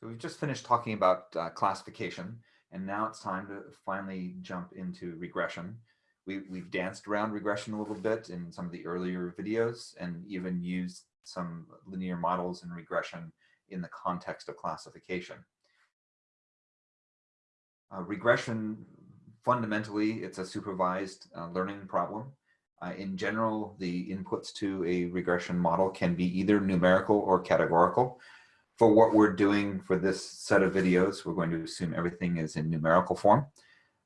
So we've just finished talking about uh, classification, and now it's time to finally jump into regression. We, we've danced around regression a little bit in some of the earlier videos and even used some linear models and regression in the context of classification. Uh, regression, fundamentally, it's a supervised uh, learning problem. Uh, in general, the inputs to a regression model can be either numerical or categorical for what we're doing for this set of videos, we're going to assume everything is in numerical form.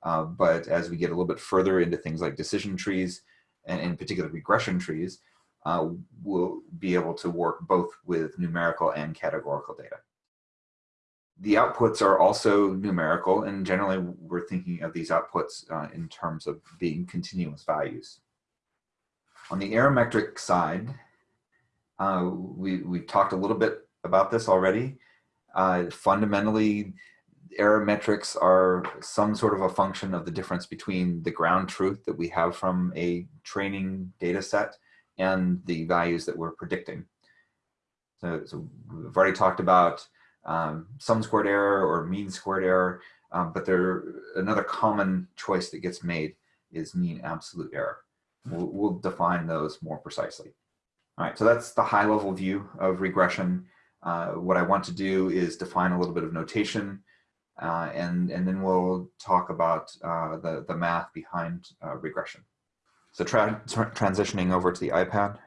Uh, but as we get a little bit further into things like decision trees, and in particular regression trees, uh, we'll be able to work both with numerical and categorical data. The outputs are also numerical, and generally we're thinking of these outputs uh, in terms of being continuous values. On the metric side, uh, we, we talked a little bit about this already. Uh, fundamentally, error metrics are some sort of a function of the difference between the ground truth that we have from a training data set and the values that we're predicting. So, so we've already talked about um, sum squared error or mean squared error, um, but there another common choice that gets made is mean absolute error. We'll, we'll define those more precisely. All right, so that's the high level view of regression. Uh, what I want to do is define a little bit of notation uh, and, and then we'll talk about uh, the, the math behind uh, regression. So tra transitioning over to the iPad.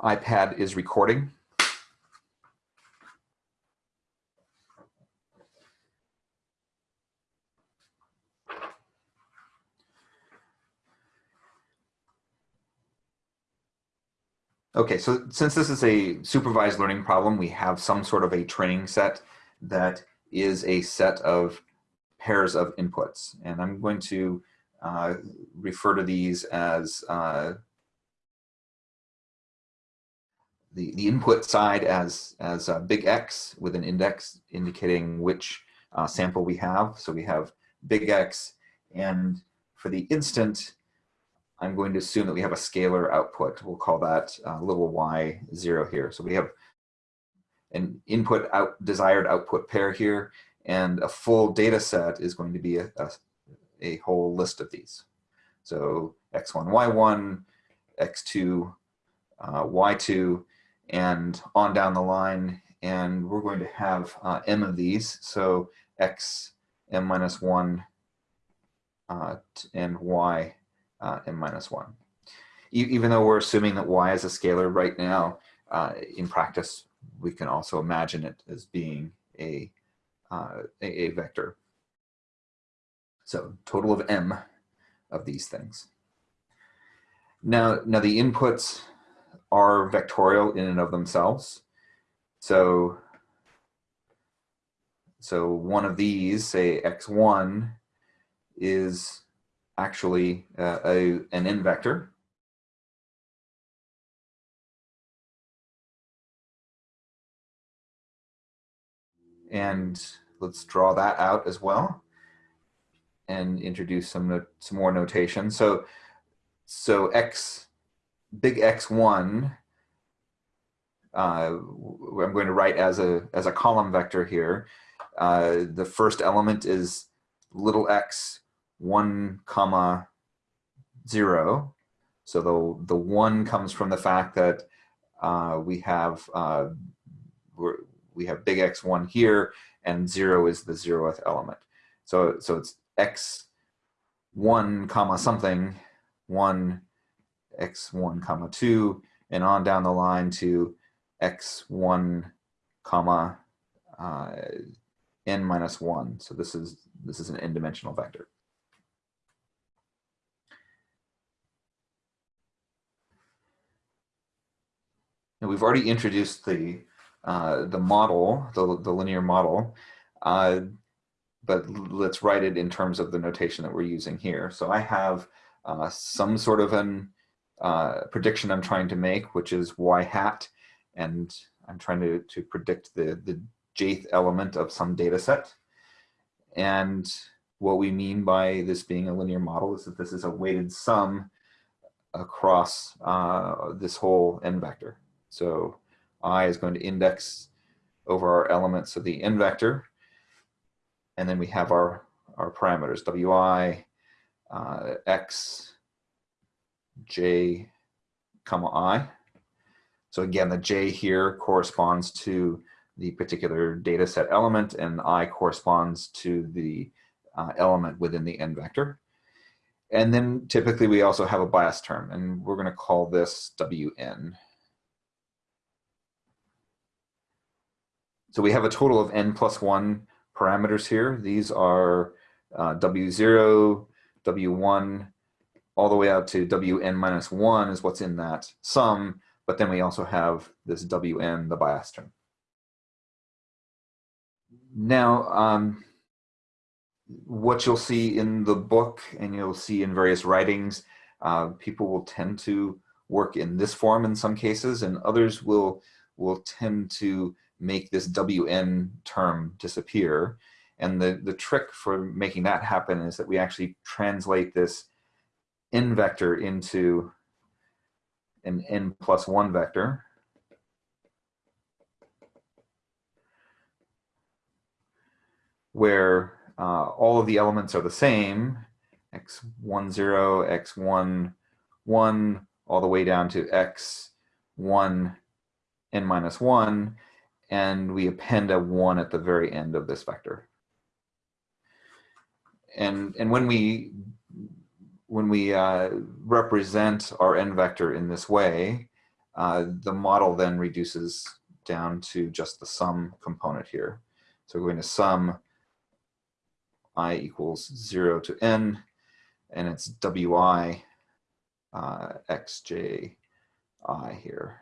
iPad is recording. Okay, so since this is a supervised learning problem, we have some sort of a training set that is a set of pairs of inputs. And I'm going to uh, refer to these as uh, the, the input side as, as a big X with an index indicating which uh, sample we have. So we have big X and for the instant, I'm going to assume that we have a scalar output. We'll call that uh, little y zero here. So we have an input out desired output pair here, and a full data set is going to be a, a, a whole list of these. So x1, y1, x2, uh, y2, and on down the line. And we're going to have uh, m of these. So x, m minus 1, uh, and y uh, and minus one. E even though we're assuming that y is a scalar right now, uh, in practice, we can also imagine it as being a, uh, a, a vector. So total of m of these things. Now, now the inputs are vectorial in and of themselves. So, so one of these, say x1, is actually uh, a, an n vector. And let's draw that out as well and introduce some some more notation. So so x big x1 uh, I'm going to write as a as a column vector here. Uh, the first element is little x 1 comma 0. So the, the 1 comes from the fact that uh, we have uh, we have big X1 here, and 0 is the 0th element. So, so it's X1 comma something, 1 X1 comma 2, and on down the line to X1 comma uh, n minus 1. So this is this is an n-dimensional vector. We've already introduced the uh, the model, the, the linear model, uh, but let's write it in terms of the notation that we're using here. So I have uh, some sort of an uh, prediction I'm trying to make, which is y hat, and I'm trying to, to predict the, the jth element of some data set. And what we mean by this being a linear model is that this is a weighted sum across uh, this whole n vector. So i is going to index over our elements of the n vector. And then we have our, our parameters, wi, uh, x, j, comma i. So again, the j here corresponds to the particular data set element and i corresponds to the uh, element within the n vector. And then typically we also have a bias term and we're gonna call this wn. So we have a total of n plus one parameters here. These are uh, w0, w1, all the way out to wn minus one is what's in that sum, but then we also have this wn, the bias term. Now, um, what you'll see in the book and you'll see in various writings, uh, people will tend to work in this form in some cases and others will, will tend to make this WN term disappear. And the, the trick for making that happen is that we actually translate this n vector into an n plus one vector. where uh, all of the elements are the same, x1, 0, x1, 1, all the way down to x1, n minus 1, and we append a 1 at the very end of this vector. And, and when we, when we uh, represent our n vector in this way, uh, the model then reduces down to just the sum component here. So we're going to sum i equals 0 to n, and it's wi uh, xj i here.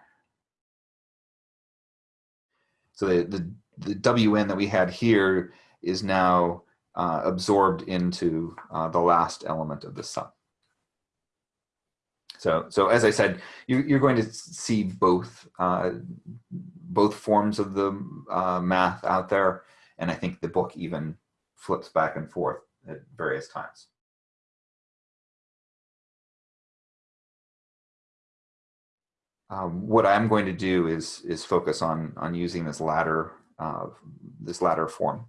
So the, the, the wn that we had here is now uh, absorbed into uh, the last element of the sum. So, so as I said, you, you're going to see both uh, both forms of the uh, math out there, and I think the book even flips back and forth at various times. Um, what I'm going to do is is focus on on using this latter uh, this latter form.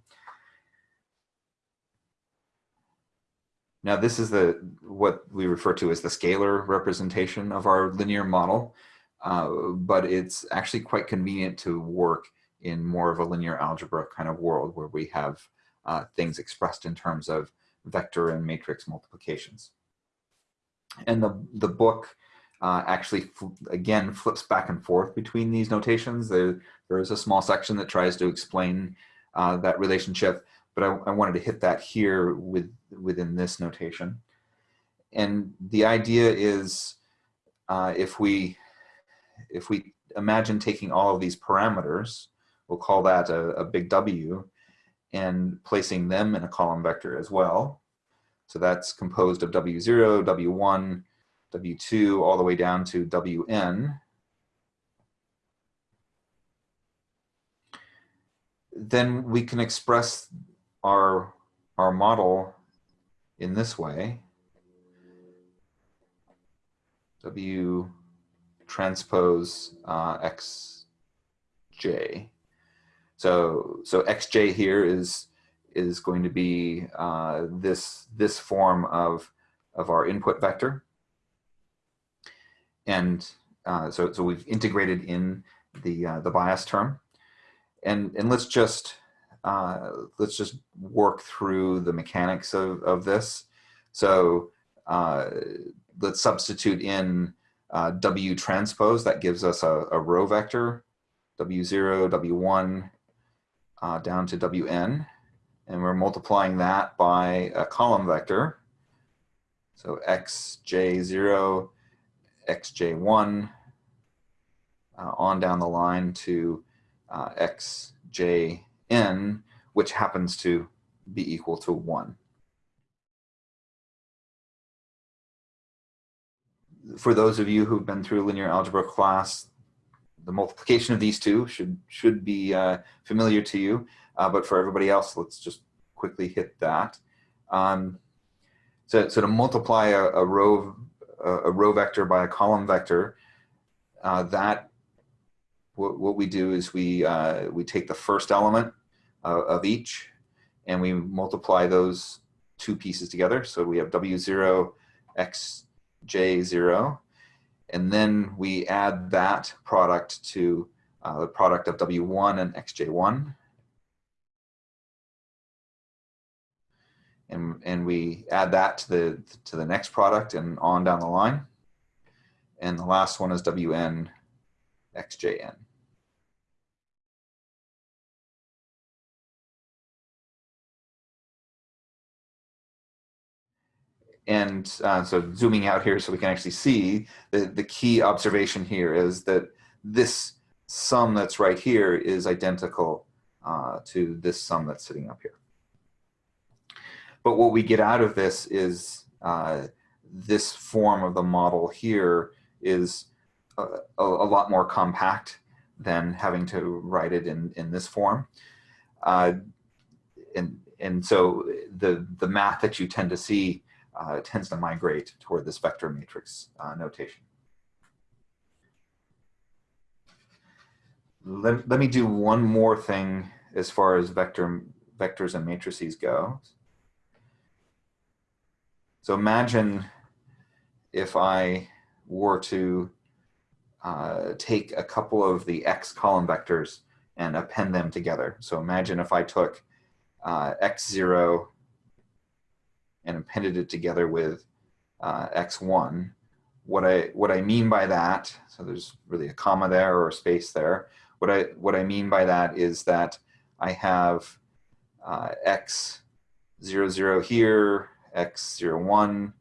Now this is the what we refer to as the scalar representation of our linear model, uh, but it's actually quite convenient to work in more of a linear algebra kind of world where we have uh, things expressed in terms of vector and matrix multiplications. And the, the book uh, actually, again, flips back and forth between these notations. There, there is a small section that tries to explain uh, that relationship, but I, I, wanted to hit that here with within this notation. And the idea is uh, if we if we imagine taking all of these parameters, we'll call that a, a big W, and placing them in a column vector as well. So that's composed of W0, W1, W2 all the way down to Wn. Then we can express our, our model in this way. W transpose uh, xj. So so xj here is is going to be uh, this this form of of our input vector. And uh, so, so we've integrated in the, uh, the bias term. And, and let's just, uh, let's just work through the mechanics of, of this. So uh, let's substitute in uh, W transpose, that gives us a, a row vector, W0, W1, uh, down to Wn. And we're multiplying that by a column vector. So xj0 xj1 uh, on down the line to uh, xjn, which happens to be equal to 1. For those of you who've been through linear algebra class, the multiplication of these two should should be uh, familiar to you, uh, but for everybody else, let's just quickly hit that. Um, so, so to multiply a, a row a row vector by a column vector, uh, that what, what we do is we, uh, we take the first element uh, of each and we multiply those two pieces together. So we have W0, XJ0, and then we add that product to uh, the product of W1 and XJ1. And, and we add that to the, to the next product and on down the line. And the last one is WN XJN. And uh, so zooming out here so we can actually see the, the key observation here is that this sum that's right here is identical uh, to this sum that's sitting up here. But what we get out of this is uh, this form of the model here is a, a, lot more compact than having to write it in, in this form. Uh, and, and so the, the math that you tend to see uh, tends to migrate toward the vector matrix uh, notation. Let, let me do one more thing as far as vector vectors and matrices go. So imagine if I were to uh, take a couple of the x column vectors and append them together. So imagine if I took uh, x0 and appended it together with uh, x1. What I, what I mean by that, so there's really a comma there or a space there. What I, what I mean by that is that I have uh, x00 here, x01,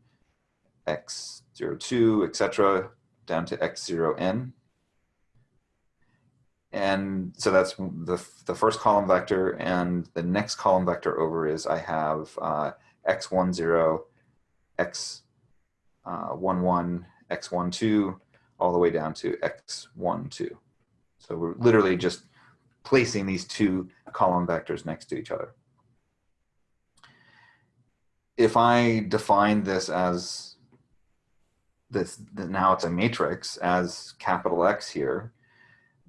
x02, etc., down to x0n. And so that's the, the first column vector, and the next column vector over is I have uh, x10, x11, uh, x12, all the way down to x12. So we're literally just placing these two column vectors next to each other. If I define this as this, now it's a matrix as capital X here,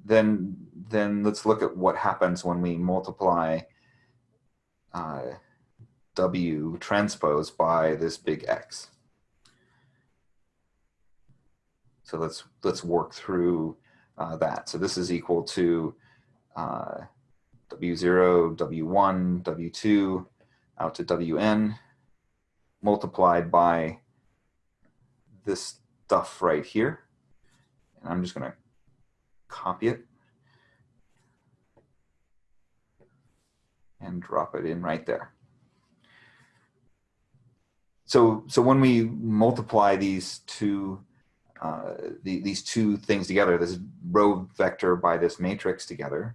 then then let's look at what happens when we multiply uh, W transpose by this big X. So let's let's work through uh, that. So this is equal to uh, W0, W1, W2 out to Wn multiplied by this stuff right here. And I'm just going to copy it and drop it in right there. So, so when we multiply these two, uh, the, these two things together, this row vector by this matrix together,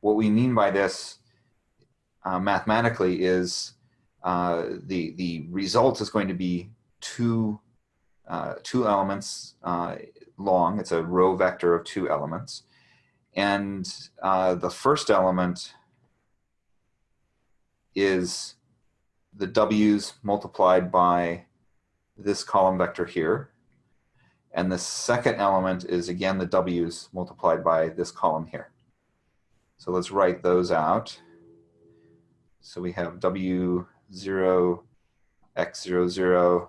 what we mean by this uh, mathematically is uh, the, the result is going to be two, uh, two elements uh, long. It's a row vector of two elements. And uh, the first element is the w's multiplied by this column vector here. And the second element is again the w's multiplied by this column here. So let's write those out. So we have w0, x00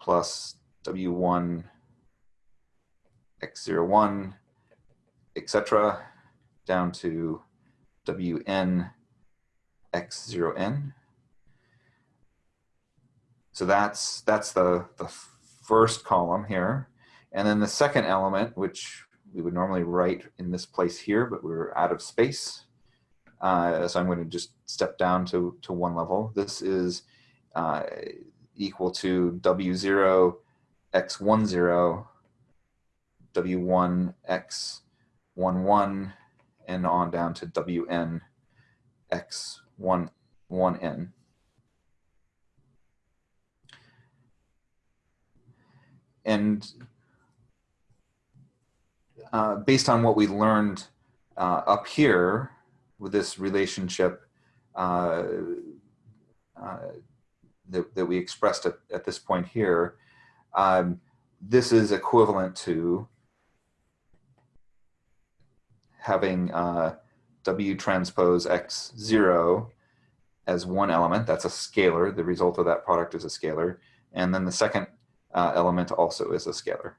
plus w1, x01, etc., down to wn, x0n. So that's, that's the, the first column here. And then the second element, which we would normally write in this place here, but we're out of space. Uh, so I'm going to just step down to, to one level. This is uh, equal to W0, X10, W1, X11, and on down to WN, X1, 1N. and uh, based on what we learned uh, up here with this relationship uh, uh that, that we expressed at, at this point here, um, this is equivalent to having uh, W transpose X0 as one element, that's a scalar, the result of that product is a scalar, and then the second uh, element also is a scalar.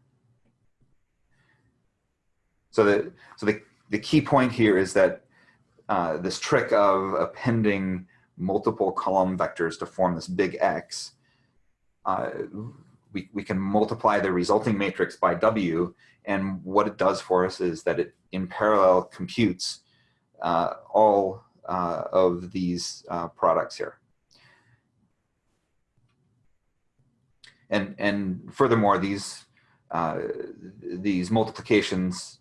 So the, so the, the key point here is that uh, this trick of appending multiple column vectors to form this big X, uh, we, we can multiply the resulting matrix by W, and what it does for us is that it in parallel computes uh, all uh, of these uh, products here. And, and furthermore, these, these multiplications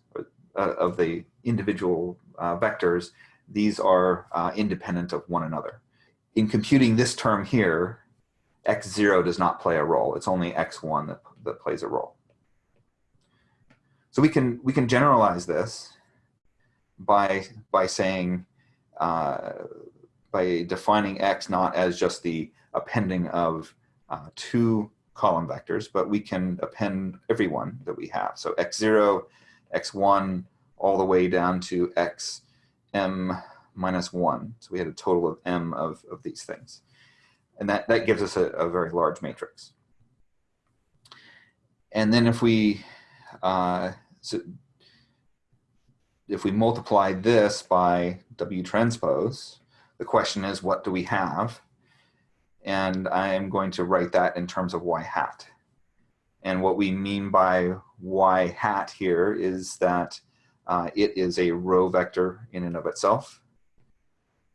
of the individual vectors, these are uh, independent of one another. In computing this term here, x0 does not play a role. It's only x1 that, that plays a role. So we can, we can generalize this by, by saying, uh, by defining x not as just the appending of uh, two column vectors, but we can append every one that we have. So x0, x1, all the way down to x m minus 1. So we had a total of m of, of these things. And that, that gives us a, a very large matrix. And then if we, uh, so if we multiply this by W transpose, the question is, what do we have? And I am going to write that in terms of Y hat. And what we mean by Y hat here is that uh, it is a row vector in and of itself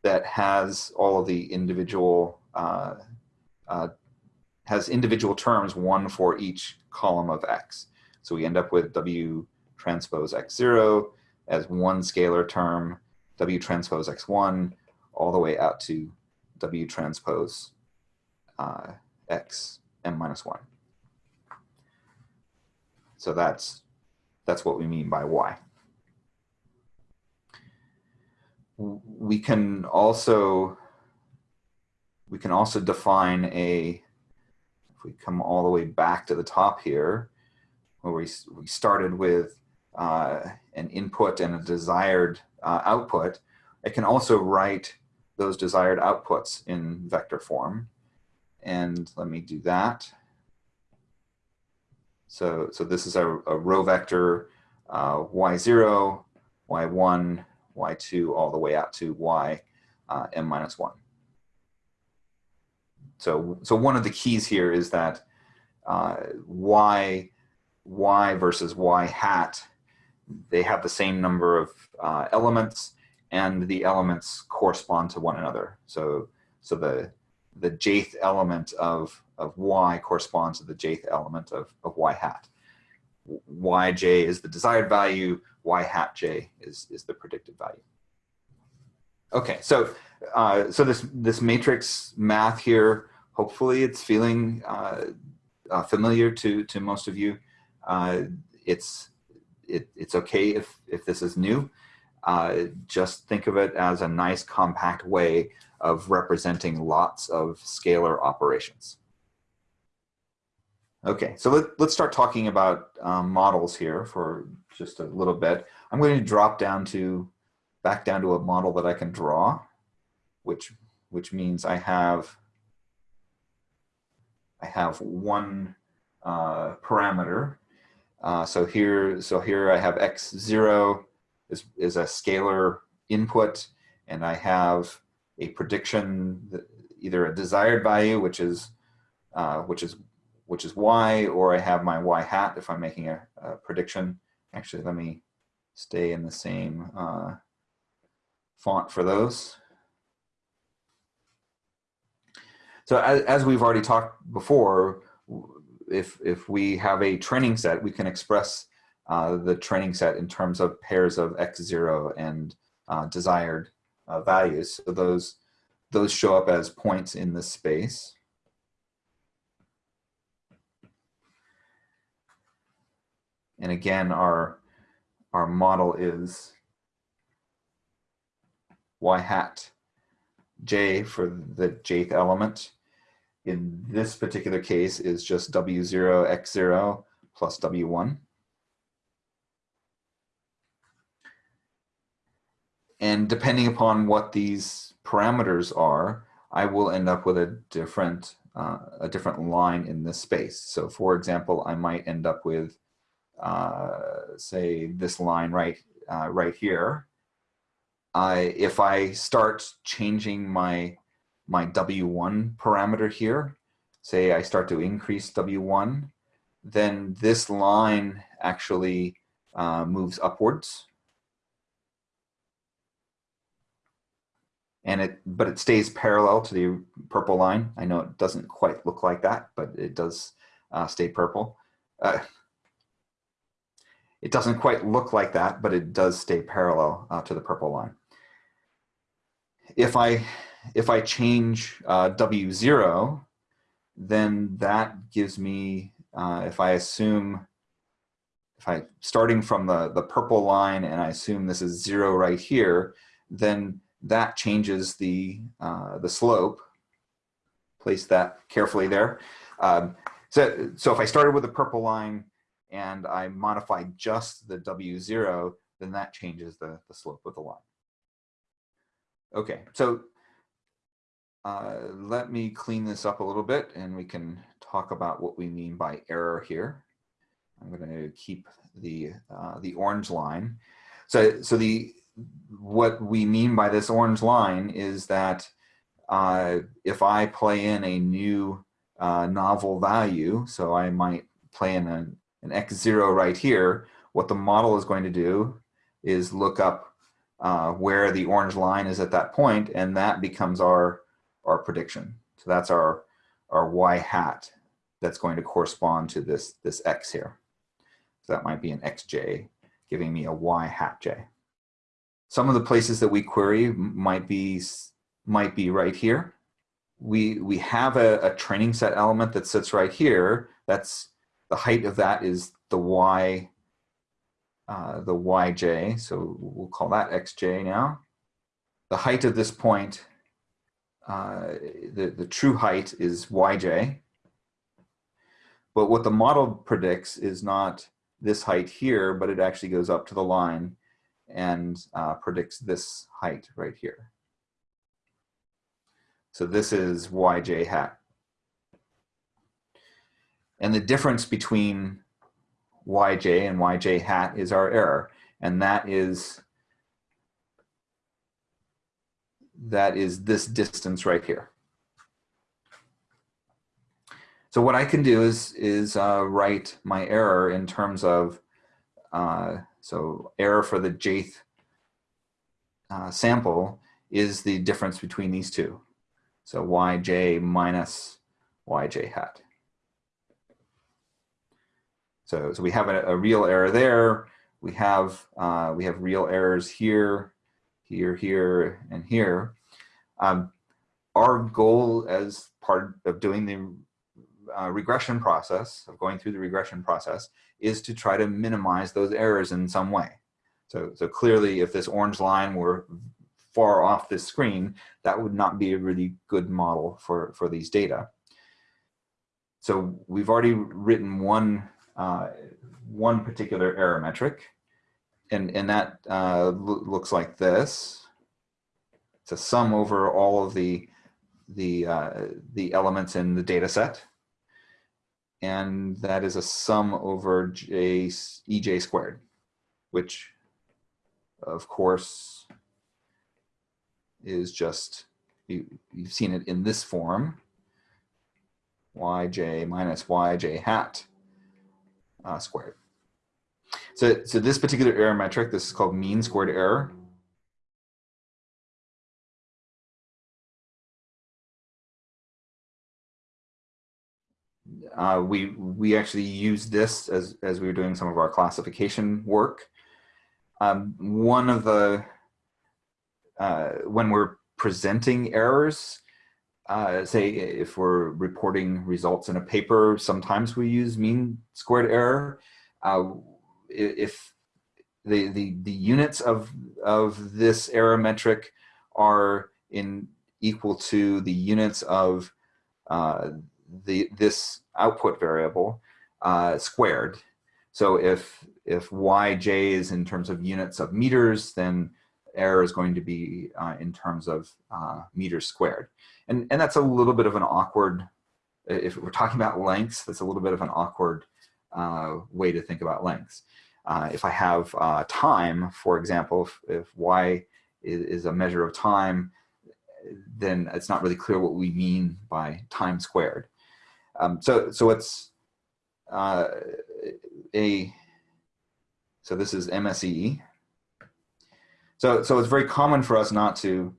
that has all of the individual, uh, uh, has individual terms, one for each column of X. So we end up with W transpose X0 as one scalar term, W transpose X1, all the way out to W transpose uh, X m minus 1. So that's, that's what we mean by Y. we can also we can also define a if we come all the way back to the top here where we, we started with uh, an input and a desired uh, output I can also write those desired outputs in vector form. And let me do that. So so this is a, a row vector uh, y0 y1 y2 all the way out to y uh, m minus 1. So, so one of the keys here is that uh, y, y versus y hat, they have the same number of uh, elements and the elements correspond to one another. So, so the, the jth element of, of y corresponds to the jth element of, of y hat. yj is the desired value, y hat j is, is the predicted value. Okay, so uh, so this this matrix math here, hopefully it's feeling uh, uh, familiar to to most of you. Uh, it's it, it's okay if if this is new. Uh, just think of it as a nice compact way of representing lots of scalar operations. Okay, so let, let's start talking about um, models here for just a little bit. I'm going to drop down to back down to a model that I can draw, which which means I have I have one uh, parameter. Uh, so here, so here I have x zero is is a scalar input, and I have a prediction, either a desired value, which is uh, which is which is y, or I have my y hat if I'm making a, a prediction. Actually, let me stay in the same uh, font for those. So as, as we've already talked before, if, if we have a training set, we can express uh, the training set in terms of pairs of x0 and uh, desired uh, values. So those, those show up as points in the space. And again, our, our model is y hat j for the jth element. In this particular case is just w0, x0 plus W1. And depending upon what these parameters are, I will end up with a different uh, a different line in this space. So for example, I might end up with, say, this line right, uh, right here. I, if I start changing my, my W1 parameter here, say I start to increase W1, then this line actually uh, moves upwards. and it but it stays parallel to the purple line. I know it doesn't quite look like that, but it does uh, stay purple. Uh, it doesn't quite look like that, but it does stay parallel uh, to the purple line. If I if I change uh, W0, then that gives me, uh, if I assume, if I starting from the, the purple line and I assume this is zero right here, then that changes the, uh, the slope. Place that carefully there. Um, so, so if I started with a purple line and I modify just the W0, then that changes the, the slope of the line. Okay, so uh, let me clean this up a little bit and we can talk about what we mean by error here. I'm going to keep the, uh, the orange line. So, so the, what we mean by this orange line is that uh, if I play in a new uh, novel value, so I might play in a, an x0 right here, what the model is going to do is look up uh, where the orange line is at that point, and that becomes our, our prediction. So that's our, our y hat that's going to correspond to this, this x here. So that might be an xj, giving me a y hat j. Some of the places that we query might be, might be right here. We, we have a, a training set element that sits right here. That's the height of that is the y, uh, the yj. So we'll call that xj now. The height of this point, uh, the, the true height is yj. But what the model predicts is not this height here, but it actually goes up to the line and uh, predicts this height right here. So this is yj hat. And the difference between yj and yj hat is our error. And that is that is this distance right here. So what I can do is, is uh, write my error in terms of uh, so error for the jth uh, sample is the difference between these two. So yj minus yj hat. So, so we have a, a real error there. We have, uh, we have real errors here, here, here, and here. Um, our goal as part of doing the uh, regression process, of going through the regression process, is to try to minimize those errors in some way. So, so clearly if this orange line were far off this screen, that would not be a really good model for, for these data. So we've already written one, uh, one particular error metric, and, and that uh, looks like this. It's a sum over all of the, the, uh, the elements in the data set and that is a sum over j ej squared, which of course is just, you, you've seen it in this form, yj minus yj hat uh, squared. So, so this particular error metric, this is called mean squared error. uh, we we actually use this as as we were doing some of our classification work. Um, one of the uh, when we're presenting errors, uh, say if we're reporting results in a paper, sometimes we use mean squared error. Uh, if the, the the units of of this error metric are in equal to the units of uh, the this output variable, uh, squared. So if, if yj is in terms of units of meters, then error is going to be uh, in terms of uh, meters squared. And, and that's a little bit of an awkward, if we're talking about lengths, that's a little bit of an awkward uh, way to think about lengths. Uh, if I have uh, time, for example, if, if y is, is, a measure of time, then it's not really clear what we mean by time squared. Um, so, so it's uh, a, so this is MSE. So, so it's very common for us not to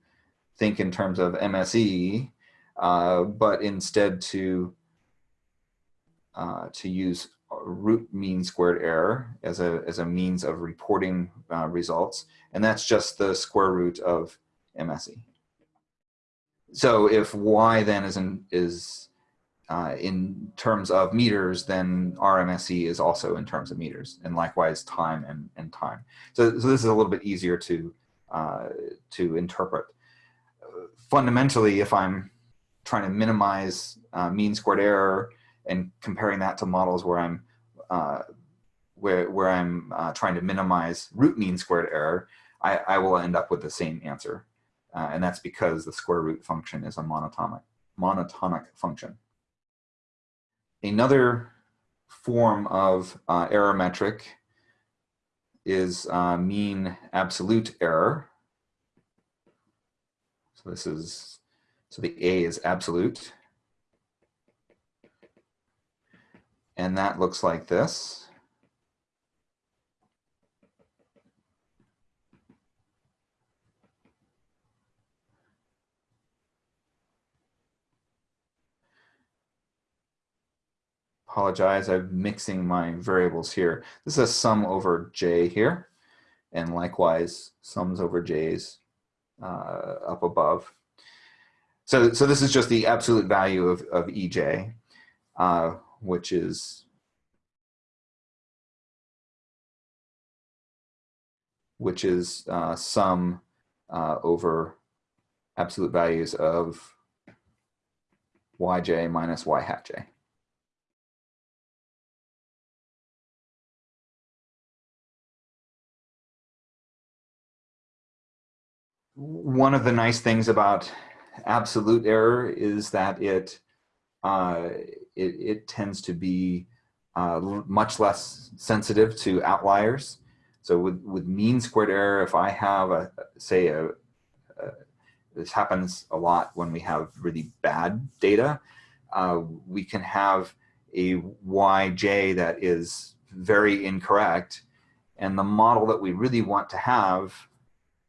think in terms of MSE, uh, but instead to uh, to use root mean squared error as a, as a means of reporting uh, results. And that's just the square root of MSE. So if Y then is in, is uh, in terms of meters, then RMSE is also in terms of meters, and likewise time and, and time. So, so this is a little bit easier to, uh, to interpret. fundamentally, if I'm trying to minimize uh, mean squared error and comparing that to models where I'm uh, where, where I'm uh, trying to minimize root mean squared error, I, I will end up with the same answer. Uh, and that's because the square root function is a monotonic, monotonic function. Another form of uh, error metric is uh, mean absolute error. So this is, so the A is absolute. And that looks like this. Apologize, I'm mixing my variables here. This is a sum over j here, and likewise sums over j's uh, up above. So, so this is just the absolute value of, of ej. Uh, which is which is uh, sum uh, over absolute values of yj minus y hat j. One of the nice things about absolute error is that it uh, it, it, tends to be uh, much less sensitive to outliers. So with, with mean squared error, if I have a, say a, a, this happens a lot when we have really bad data, uh, we can have a yj that is very incorrect and the model that we really want to have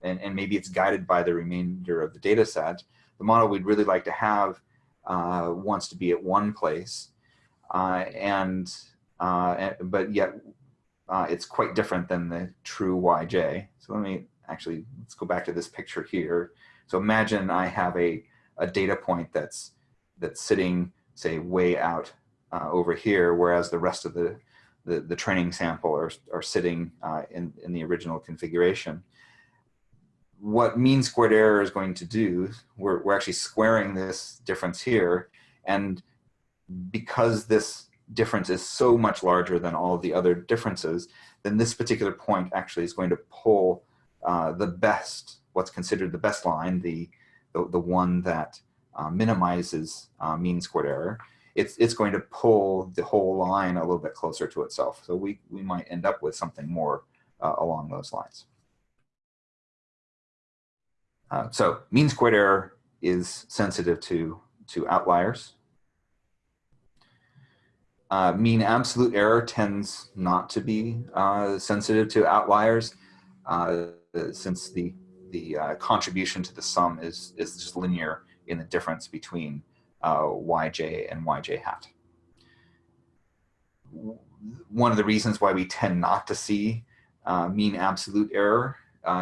and, and maybe it's guided by the remainder of the data set, the model we'd really like to have uh, wants to be at one place, uh, and uh, but yet uh, it's quite different than the true yj. So let me actually let's go back to this picture here. So imagine I have a a data point that's that's sitting say way out uh, over here, whereas the rest of the the, the training sample are, are sitting uh, in, in the original configuration what mean squared error is going to do, we're, we're actually squaring this difference here. And because this difference is so much larger than all the other differences, then this particular point actually is going to pull uh, the best, what's considered the best line, the, the, the one that uh, minimizes uh, mean squared error. It's, it's going to pull the whole line a little bit closer to itself. So we, we might end up with something more uh, along those lines. Uh, so mean squared error is sensitive to, to outliers. Uh, mean absolute error tends not to be uh, sensitive to outliers uh, since the, the uh, contribution to the sum is, is just linear in the difference between yj and yj hat. One of the reasons why we tend not to see mean absolute error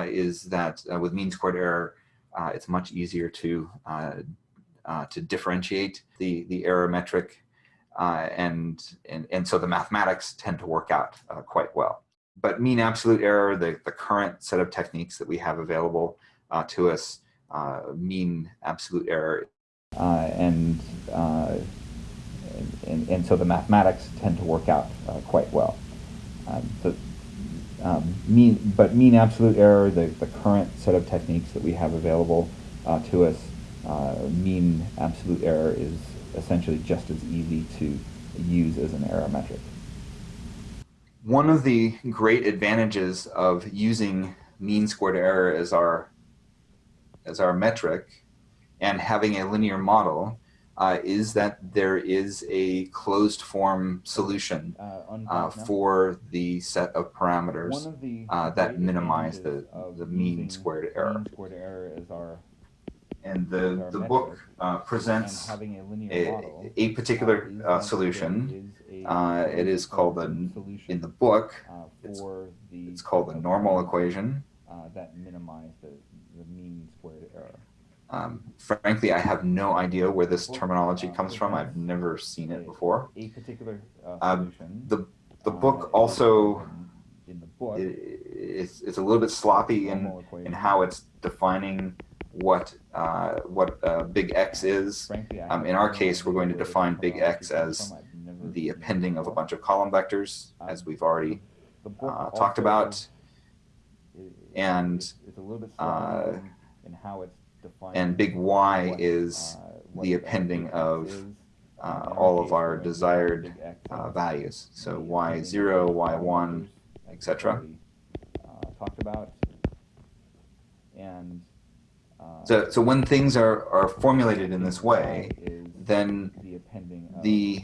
is that with mean squared error, uh, it's much easier to uh, uh, to differentiate the the error metric, uh, and and and so the mathematics tend to work out quite well. But mean absolute error, the the current set of techniques that we have available to us, mean absolute error, and and, and, and so the mathematics tend to work out quite well. Um, um, mean, but mean absolute error, the, the current set of techniques that we have available uh, to us, uh, mean absolute error is essentially just as easy to use as an error metric. One of the great advantages of using mean squared error as our as our metric and having a linear model uh, is that there is a closed form solution uh, uh, for the set of parameters of uh, that minimize the, the mean squared error. Mean squared error is our and the, the book uh, presents a, a, a, particular uh, solution. Uh, it is called, a, in the book, it's, it's called the normal equation. that minimize the, the mean squared error. Um, frankly, I have no idea where this terminology comes from. I've never seen it before. A particular uh, solution. the the book also in the book, it, it's it's a little bit sloppy in in how it's defining what uh, what uh, big X is. Um, in our case, we're going to define big X as the appending of a bunch of column vectors, as we've already uh, talked about. And it's a little bit sloppy uh, and big Y is the appending of uh, all of our desired uh, values. So Y0, Y1, etc. Talked about and so, so when things are, are formulated in this way, then the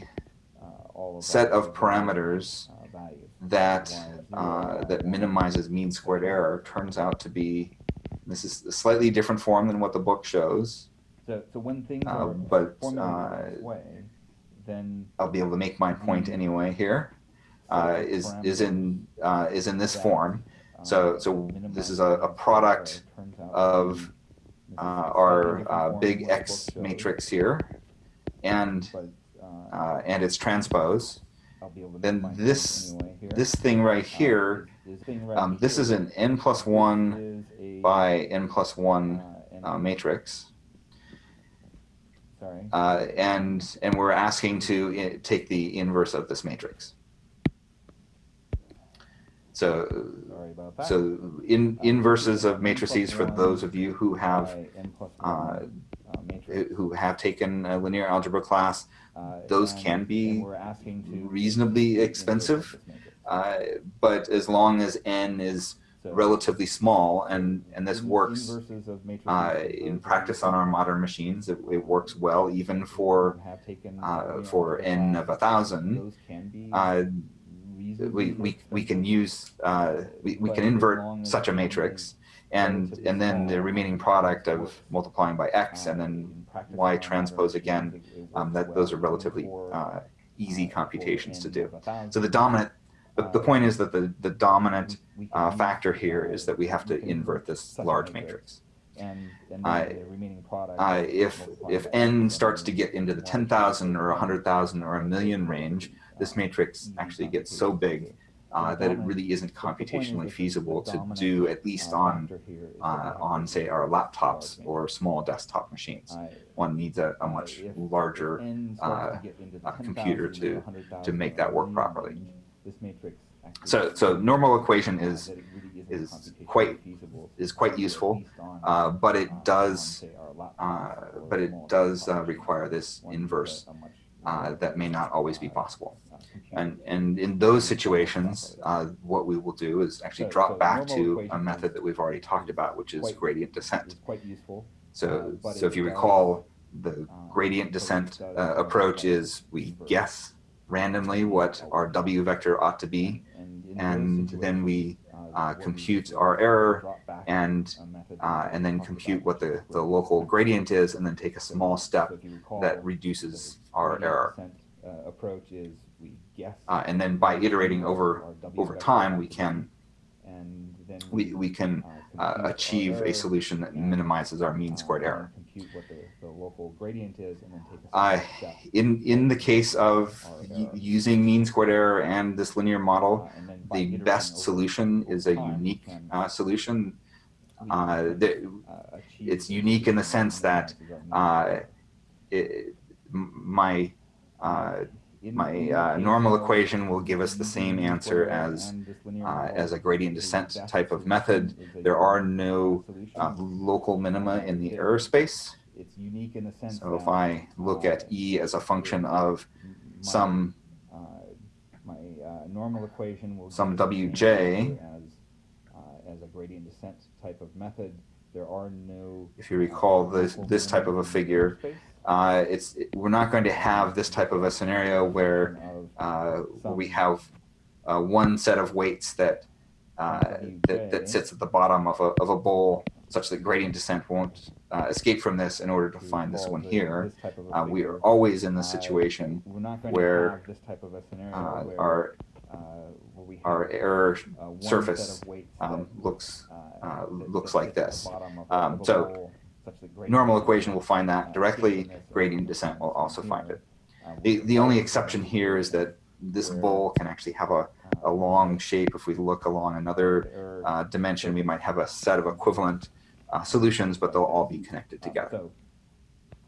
uh, set of parameters uh, that uh, that minimizes mean squared error turns out to be this is a slightly different form than what the book shows. So, so when things uh, are but uh, way, then I'll be able to make my point anyway here. Uh, is is in is in this form. So so this is a, a product of uh, our uh, big X matrix here, and uh, and its transpose. Then this this thing right here, um, this is an n plus one by n plus one uh, matrix. Sorry. Uh, and and we're asking to uh, take the inverse of this matrix. So, so in inverses of matrices for those of you who have uh, who have taken a linear algebra class, those can be reasonably expensive. Uh, but as long as n is relatively small, and and this works uh, in practice on our modern machines. It, it works well even for uh, for n of a thousand. Uh, we, we, we can use, uh, we, we can invert such a matrix and, and then the remaining product of multiplying by x and then y transpose again, um, that those are relatively uh, easy computations to do. So the dominant, the, the point is that the, the dominant uh, factor here is that we have to invert this large matrix. And, and uh, the remaining product uh, if if n starts to get into the 10,000 or 100,000 or a million range, this matrix actually gets so big uh, that it really isn't computationally feasible to do at least on uh, on say our laptops or small desktop machines. One needs a, a much larger uh, computer to to make that work properly. So so normal equation is is quite is quite useful, uh, but it does uh, but it does uh, require this inverse uh, that may not always be possible. And, and in those situations, uh, what we will do is actually drop back to a method that we've already talked about, which is gradient descent. Quite useful. So, so if you recall, the gradient descent uh, approach is we guess randomly what our W vector ought to be, and then we uh, compute our error and uh, and then compute what the, the local gradient is and then take a small step that reduces our error. Uh, approach is we guess uh, and then by iterating over over time we can we, we can uh, achieve a solution that minimizes our mean squared error. Compute what the, the local gradient is and then take a uh, in in the case of using mean squared error and this linear model, the best solution is a unique uh, solution. Uh, the, it's unique in the sense that uh, it, my uh, my uh, normal equation will give us the same answer as and this linear uh, as a gradient descent type of method. There are no uh, local minima in the error space. It's unique in the sense So if I look at E as a function of some my normal equation will Some give us the same WJ. as uh, as a gradient descent type of method. There are no. If you recall this- this type of a figure. Uh, it's we're not going to have this type of a scenario where uh, we have uh, one set of weights that uh, that, that sits at the bottom of a, of a bowl such that gradient descent won't uh, escape from this in order to find this one here. this type of a Uh, we are always in the situation We're not going where, this type of a scenario our uh, where we have our error surface um, looks looks like sits at the this. Um, so bowl, such that gradient normal equation will find uh, that directly. uh, Gradient descent will also find it. uh, The the only exception here is that this bowl can actually have a, a uh, long shape. If we look along another uh, dimension, we might have a set of equivalent uh, solutions, but they'll all be connected Um, together. So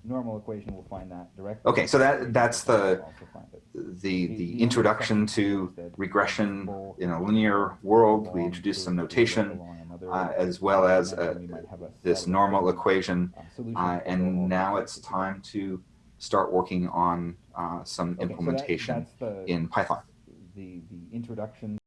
normal equation will find that directly. Okay, so that- that's the- Will also find it. The, the introduction to regression in a linear world, we introduced some notation, uh, as well as uh, we might have a this normal equation. uh, solutions Uh, that will and now it's time to start working on uh, some Okay, so that- implementation in Python. the, the introduction